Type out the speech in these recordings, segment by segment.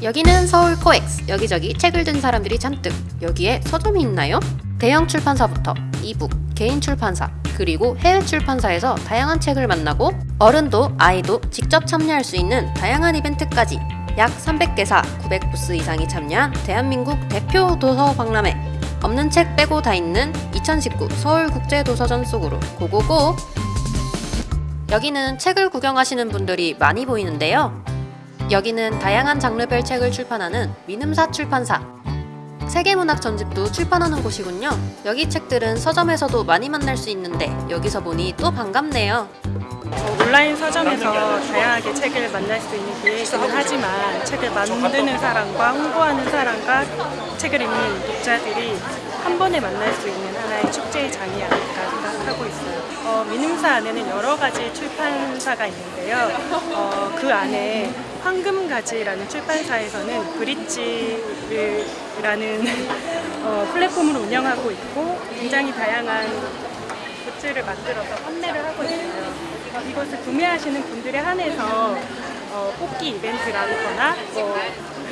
여기는 서울 코엑스. 여기저기 책을 든 사람들이 잔뜩. 여기에 서점이 있나요? 대형 출판사부터 이북, 개인 출판사, 그리고 해외 출판사에서 다양한 책을 만나고 어른도 아이도 직접 참여할 수 있는 다양한 이벤트까지 약 300개사 900부스 이상이 참여한 대한민국 대표 도서 박람회 없는 책 빼고 다 있는 2019 서울국제도서전 속으로 고고고 여기는 책을 구경하시는 분들이 많이 보이는데요 여기는 다양한 장르별 책을 출판하는 민음사 출판사. 세계문학 전집도 출판하는 곳이군요. 여기 책들은 서점에서도 많이 만날 수 있는데 여기서 보니 또 반갑네요. 어, 온라인 서점에서 다양하게 책을 만날 수 있는 기회이기는 하지만 책을 만드는 사람과 홍보하는 사람과 책을 읽는 독자들이 한 번에 만날 수 있는 하나의 축제의 장이 아닐까 하고 있어요. 어, 민음사 안에는 여러 가지 출판사가 있는데요. 어, 그 안에 황금가지라는 출판사에서는 브릿지라는 어, 플랫폼을 운영하고 있고 굉장히 다양한 굿즈를 만들어서 판매를 하고 있어요. 어, 이것을 구매하시는 분들에 한해서 어, 뽑기 이벤트라거나 뭐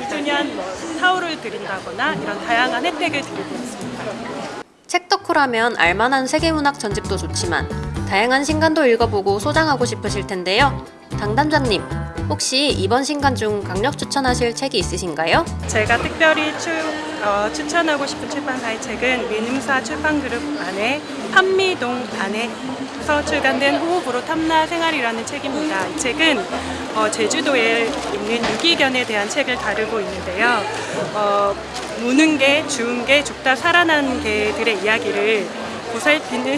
2주년 뭐 타올을 드린다거나 이런 다양한 혜택을 드리고 있습니다. 책 덕후라면 알만한 세계문학 전집도 좋지만 다양한 신간도 읽어보고 소장하고 싶으실 텐데요. 당담자님, 혹시 이번 신간 중 강력 추천하실 책이 있으신가요? 제가 특별히 추, 어, 추천하고 싶은 출판사의 책은 민음사 출판그룹 안에 판미동 안에서 출간된 호흡으로 탐나 생활이라는 책입니다. 이 책은 어, 제주도에 있는 유기견에 대한 책을 다루고 있는데요. 어, 무는 개, 죽은 개, 죽다 살아난 개들의 이야기를 보살피는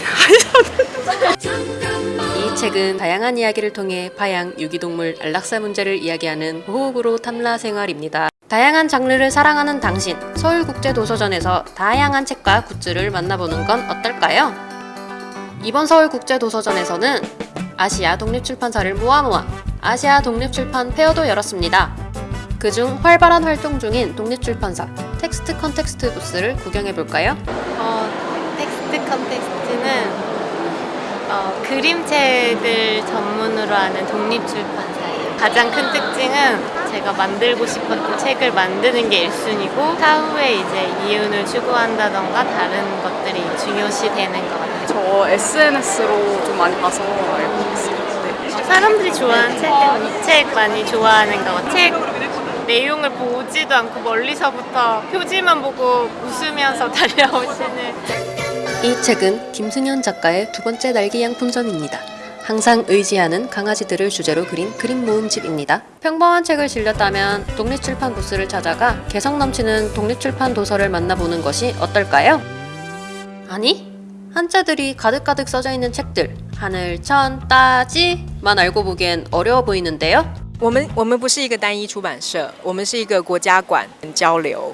이 책은 다양한 이야기를 통해 파양, 유기동물, 안락사 문제를 이야기하는 호흡으로 탐라 생활입니다. 다양한 장르를 사랑하는 당신, 서울국제도서전에서 다양한 책과 굿즈를 만나보는 건 어떨까요? 이번 서울국제도서전에서는 아시아 독립출판사를 모아 모아 아시아 독립출판 페어도 열었습니다. 그중 활발한 활동 중인 독립출판사 텍스트 컨텍스트 부스를 구경해볼까요? 어, 텍스트 컨텍스트는 어, 그림책을 전문으로 하는 독립출판사예요. 가장 큰 특징은 제가 만들고 싶었던 책을 만드는 게 1순위고 차후에 이제 이윤을 추구한다던가 다른 것들이 중요시 되는 것 같아요. 저 SNS로 좀 많이 봐서 알고 있어요. 네. 어, 사람들이 좋아하는 책은 이책 많이 좋아하는 것 같아요. 책 내용을 보지도 않고 멀리서부터 표지만 보고 웃으면서 달려오시는 이 책은 김승현 작가의 두 번째 날개 양품점입니다. 항상 의지하는 강아지들을 주제로 그린 그림 모음집입니다. 평범한 책을 질렸다면 독립출판 부스를 찾아가 개성 넘치는 독립출판 도서를 만나보는 것이 어떨까요? 아니, 한자들이 가득가득 써져 있는 책들 하늘, 천, 따지만 알고 보기엔 어려워 보이는데요. 我们我们不是一个单一出版社，我们是一个国家馆交流，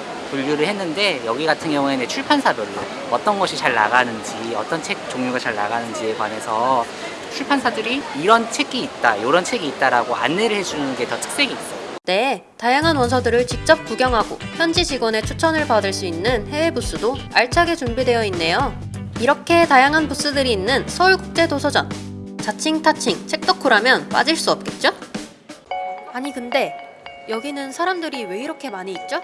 분류를 했는데 여기 같은 경우에는 출판사별로 어떤 것이 잘 나가는지 어떤 책 종류가 잘 나가는지에 관해서 출판사들이 이런 책이 있다 이런 책이 있다라고 안내를 해주는 게 더 특색이 있어요. 네, 다양한 원서들을 직접 구경하고 현지 직원의 추천을 받을 수 있는 해외 부스도 알차게 준비되어 있네요. 이렇게 다양한 부스들이 있는 서울국제도서전. 자칭 타칭 책덕후라면 빠질 수 없겠죠? 아니 근데 여기는 사람들이 왜 이렇게 많이 있죠?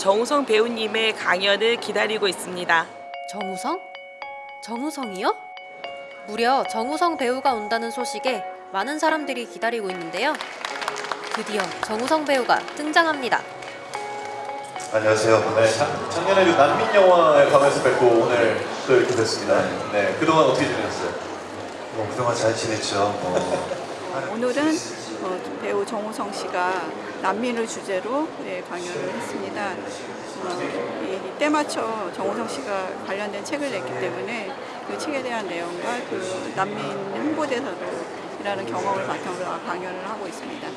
정우성 배우님의 강연을 기다리고 있습니다. 정우성? 정우성이요? 무려 정우성 배우가 온다는 소식에 많은 사람들이 기다리고 있는데요. 드디어 정우성 배우가 등장합니다. 안녕하세요. 네, 작- 작년에 그 난민 영화에 가면서 뵙고 오늘 또 이렇게 뵙습니다. 네, 그동안 어떻게 지내셨어요? 뭐 그동안 잘 지냈죠. 뭐. 오늘은 어, 배우 정우성 씨가 난민을 주제로 네, 강연을 했습니다. 어, 이, 때 맞춰 정우성 씨가 관련된 책을 냈기 때문에 그 책에 대한 내용과 그 난민 홍보대사도 이라는 경험을 바탕으로 강연을 하고 있습니다.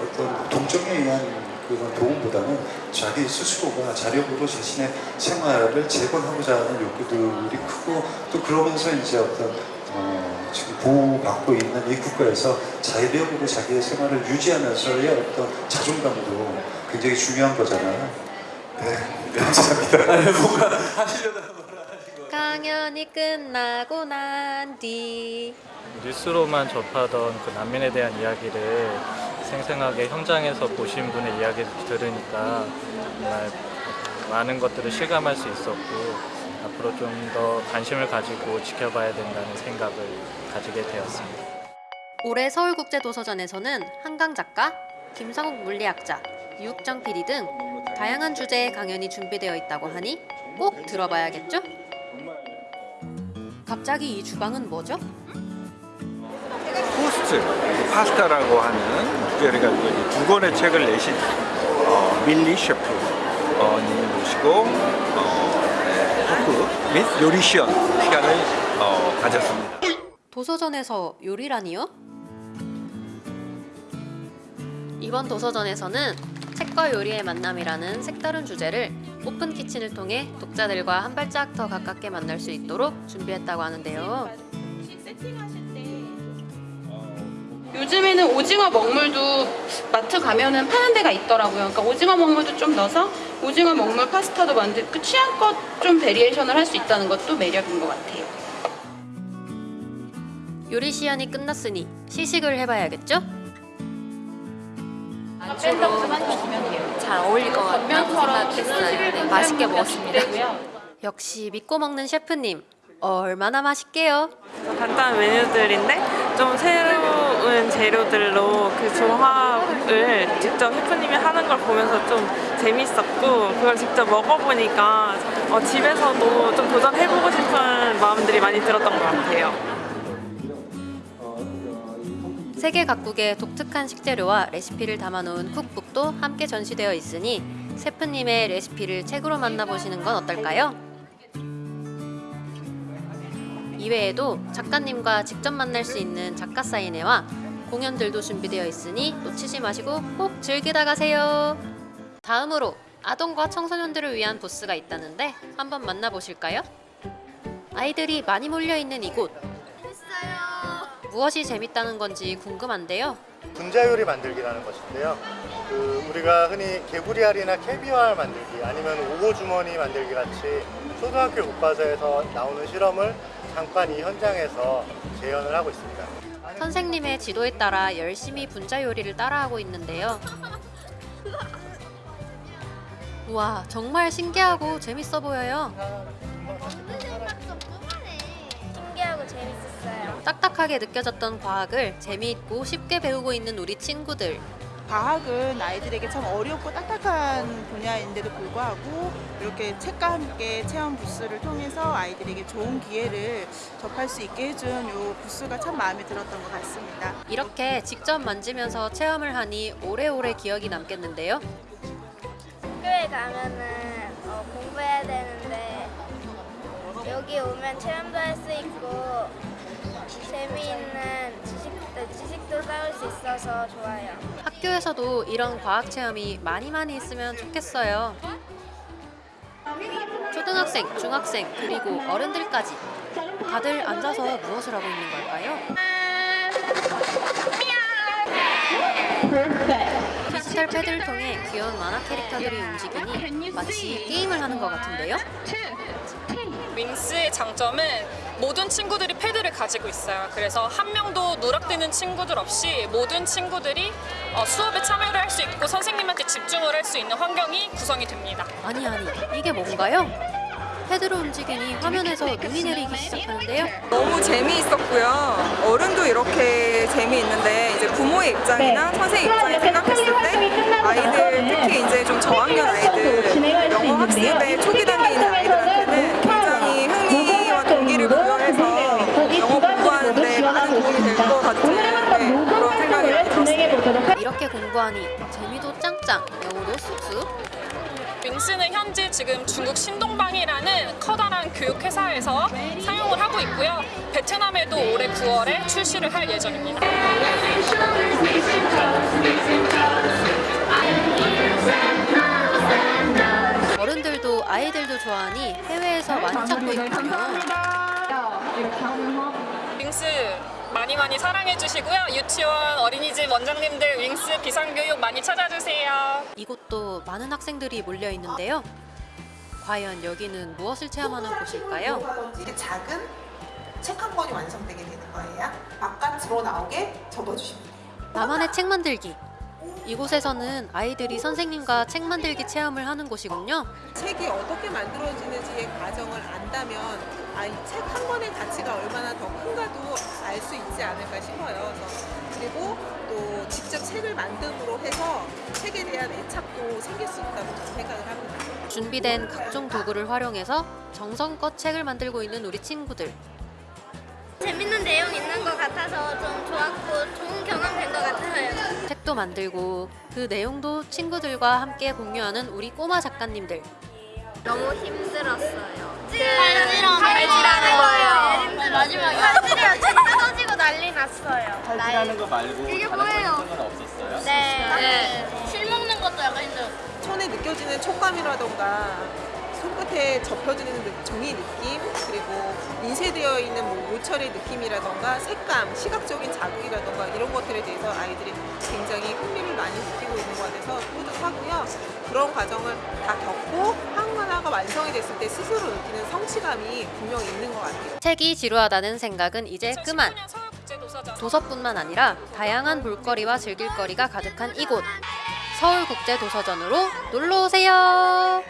어떤 동정에 의한 그런 도움보다는 자기 스스로가 자력으로 자신의 생활을 재건하고자 하는 욕구들이 크고 또 그러면서 이제 어떤 어, 지금 보호받고 있는 이 국가에서 자력으로 자기의 생활을 유지하면서의 어떤 자존감도 굉장히 중요한 거잖아요. 네, 네 감사합니다. 뭔가 하시려다 말을 하신 거 강연이 끝나고 난 뒤 뉴스로만 접하던 그 난민에 대한 이야기를 생생하게 현장에서 보신 분의 이야기를 들으니까 정말 많은 것들을 실감할 수 있었고 앞으로 좀 더 관심을 가지고 지켜봐야 된다는 생각을 가지게 되었습니다. 올해 서울국제도서전에서는 한강 작가, 김상욱 물리학자, 유욱정 PD 등 다양한 주제의 강연이 준비되어 있다고 하니 꼭 들어봐야겠죠? 갑자기 이 주방은 뭐죠? 포스트, 파스타라고 하는 가지고 두 권의 책을 내신 어, 밀리 셰프 어, 님을 모시고 어, 네, 토크 및 요리 시연 시간을 어, 가졌습니다. 도서전에서 요리라니요? 이번 도서전에서는 책과 요리의 만남이라는 색다른 주제를 open kitchen을 통해 독자들과 한 발짝 더 가깝게 만날 수 있도록 준비했다고 하는데요. 요즘에는 오징어 먹물도 마트 가면은 파는 데가 있더라고요. 그러니까 오징어 먹물도 좀 넣어서 오징어 먹물 파스타도 만들 그 취향껏 좀 variation을 할 수 있다는 것도 매력인 것 같아요. 요리 시연이 끝났으니 시식을 해봐야겠죠? 밴더크만 주시면 돼요. 잘 어울릴 것 같다고 생각했어요. 네, 맛있게 먹었습니다. 역시 믿고 먹는 셰프님 얼마나 맛있게요? 간단한 메뉴들인데 좀 새로운 재료들로 그 조합을 직접 셰프님이 하는 걸 보면서 좀 재밌었고 그걸 직접 먹어보니까 어, 집에서도 좀 도전해보고 싶은 마음들이 많이 들었던 것 같아요. 세계 각국의 독특한 식재료와 레시피를 담아놓은 쿡북도 함께 전시되어 있으니 셰프님의 레시피를 책으로 만나보시는 건 어떨까요? 이외에도 작가님과 직접 만날 수 있는 작가 사인회와 공연들도 준비되어 있으니 놓치지 마시고 꼭 즐기다 가세요. 다음으로 아동과 청소년들을 위한 부스가 있다는데 한번 만나보실까요? 아이들이 많이 몰려있는 이곳 무엇이 재밌다는 건지 궁금한데요. 분자 요리 만들기라는 것인데요. 그 우리가 흔히 개구리알이나 캐비어알 만들기 아니면 오고 주머니 만들기 같이 초등학교 교과서에서 나오는 실험을 잠깐 이 현장에서 재현을 하고 있습니다. 선생님의 지도에 따라 열심히 분자 요리를 따라하고 있는데요. 우와, 정말 신기하고 재밌어 보여요. 신기하고 재밌었어요. 딱딱하게 느껴졌던 과학을 재미있고 쉽게 배우고 있는 우리 친구들. 과학은 아이들에게 참 어렵고 딱딱한 분야인데도 불구하고 이렇게 책과 함께 체험 부스를 통해서 아이들에게 좋은 기회를 접할 수 있게 해준 이 부스가 참 마음에 들었던 것 같습니다. 이렇게 직접 만지면서 체험을 하니 오래오래 기억이 남겠는데요. 학교에 가면은 어, 공부해야 되는데 여기 오면 체험도 할 수 있고 재미있는 지식도, 지식도 쌓을 수 있어서 좋아요. 학교에서도 이런 과학 체험이 많이 많이 있으면 좋겠어요. 초등학생, 중학생, 그리고 어른들까지 다들 앉아서 무엇을 하고 있는 걸까요? 디지털 패드를 통해 귀여운 만화 캐릭터들이 움직이니 마치 게임을 하는 것 같은데요? 윙스의 장점은 모든 친구들이 패드를 가지고 있어요. 그래서 한 명도 누락되는 친구들 없이 모든 친구들이 어, 수업에 참여를 할 수 있고 선생님한테 집중을 할 수 있는 환경이 구성이 됩니다. 아니 아니 이게 뭔가요? 패드로 움직이니 화면에서 눈이 내리기 시작하는데요. 너무 재미있었고요. 어른도 이렇게 재미있는데 이제 부모의 입장이나 선생님 입장에 생각했을 때 아이들 특히 이제 좀 저학년 아이들 영어 학습의 초기 있는 아이들한테는 도움이 될 것 같은 네, 그런 생각이 들었습니다. 이렇게 공부하니 재미도 짱짱, 영어도 쑥쑥. 윙스는 현재 지금 중국 신동방이라는 커다란 다양한 교육 회사에서 사용을 하고 있고요. 베트남에도 올해 9월에 출시를 할 예정입니다. 어른들도 아이들도 좋아하니 해외에서 많이 찾고 있군요. 윙스 많이 많이 사랑해 주시고요. 유치원, 어린이집 원장님들 윙스 비상교육 많이 찾아주세요. 이곳도 많은 학생들이 몰려 있는데요. 과연 여기는 무엇을 체험하는 곳일까요? 이렇게 작은 책 한 권이 완성되게 되는 거예요. 바깥으로 나오게 접어주시면 돼요. 나만의 책 만들기. 이곳에서는 아이들이 선생님과 책 만들기 체험을 하는 곳이군요. 책이 어떻게 만들어지는지의 과정을 안다면 아, 이책한 권의 가치가 얼마나 더 큰가도 알 수 있지 않을까 싶어요. 그리고 또 직접 책을 만듦으로 해서 책에 대한 애착도 생길 수 있다고 저는 생각을 합니다. 준비된 각종 도구를 활용해서 정성껏 책을 만들고 있는 우리 친구들. 재밌는 내용 있는 것 같아서 좀 좋았고 좋은 경험 된 것 같아요. 책도 만들고 그 내용도 친구들과 함께 공유하는 우리 꼬마 작가님들. 너무 힘들었어요. 팔찌랑 팔찌라는 거예요. 마지막에 팔찌랑 책 뜯어지고 난리 났어요. 팔찌라는 거 말고 이게 뭐예요? 건 없었어요? 네. 실 먹는 것도 약간 힘들어요. 손에 느껴지는 촉감이라던가 손끝에 접혀지는 느- 종이 느낌 그리고 인쇄되어 있는 뭐 요철의 느낌이라던가 색감, 시각적인 자극이라던가 이런 것들에 대해서 아이들이 굉장히 흥미를 많이 느끼고 있는 것 같아서 뿌듯하고요. 그런 과정을 다 겪고 하나하나가 완성이 됐을 때 스스로 느끼는 성취감이 분명히 있는 것 같아요. 책이 지루하다는 생각은 이제 그만. 도서뿐만 아니라 다양한 볼거리와 즐길거리가 가득한 이곳. 서울국제도서전으로 놀러 오세요.